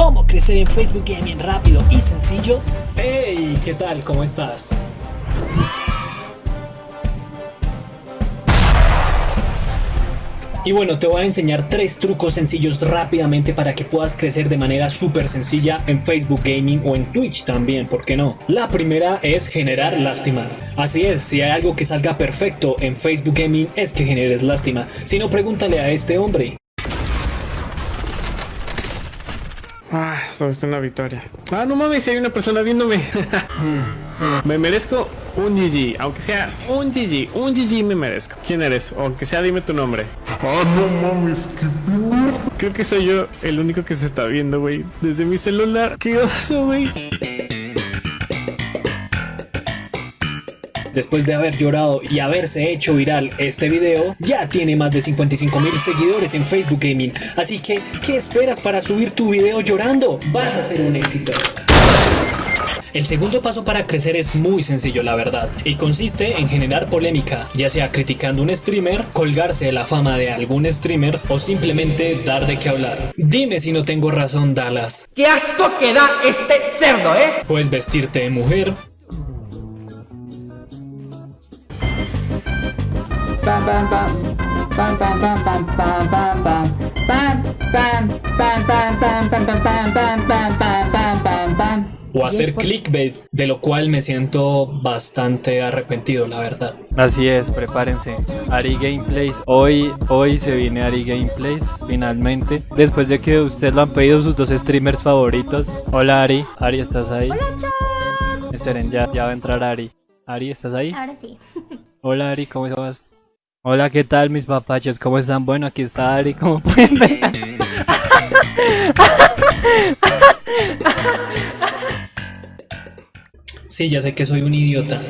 ¿Cómo crecer en Facebook Gaming rápido y sencillo? Hey, ¿qué tal? ¿Cómo estás? Y bueno, te voy a enseñar tres trucos sencillos rápidamente para que puedas crecer de manera súper sencilla en Facebook Gaming o en Twitch también, ¿por qué no? La primera es generar lástima. Así es, si hay algo que salga perfecto en Facebook Gaming es que generes lástima. Si no, pregúntale a este hombre. Ah, solo es una victoria. Ah, no mames, si hay una persona viéndome. me merezco un GG, aunque sea un GG, un GG me merezco. ¿Quién eres? Aunque sea, dime tu nombre. Ah, no mames, qué Creo que soy yo el único que se está viendo, güey. Desde mi celular. ¡Qué oso, güey! Después de haber llorado y haberse hecho viral este video, ya tiene más de 55 mil seguidores en Facebook Gaming. Así que, ¿qué esperas para subir tu video llorando? Vas a ser un éxito. El segundo paso para crecer es muy sencillo la verdad y consiste en generar polémica, ya sea criticando un streamer, colgarse de la fama de algún streamer o simplemente dar de qué hablar. Dime si no tengo razón Dallas. ¡Qué asco que da este cerdo, eh! Puedes vestirte de mujer, o hacer clickbait, de lo cual me siento bastante arrepentido, la verdad. Así es, prepárense. Ari Gameplays, hoy, hoy se viene Ari Gameplays, finalmente. Después de que ustedes lo han pedido sus dos streamers favoritos. Hola Ari, Ari, ¿estás ahí? Hola chat. Esperen, ya, ya va a entrar Ari. Ari, ¿estás ahí? Ahora sí. Hola Ari, ¿cómo estás? Hola, ¿qué tal mis papachos? ¿Cómo están? Bueno, aquí está Ari, como pueden ver. Sí, ya sé que soy un idiota.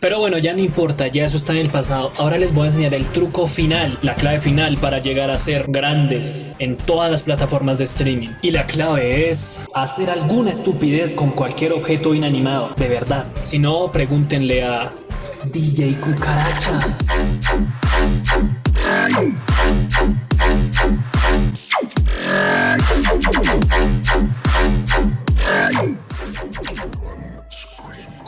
Pero bueno, ya no importa, ya eso está en el pasado. Ahora les voy a enseñar el truco final, la clave final para llegar a ser grandes en todas las plataformas de streaming. Y la clave es hacer alguna estupidez con cualquier objeto inanimado, de verdad. Si no, pregúntenle a DJ Cucaracha.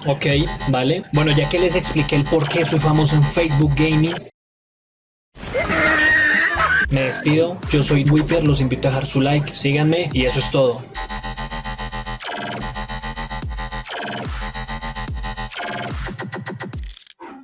Ok, vale. Bueno, ya que les expliqué el por qué soy famoso en Facebook Gaming, me despido. Yo soy Whipper, los invito a dejar su like, síganme y eso es todo.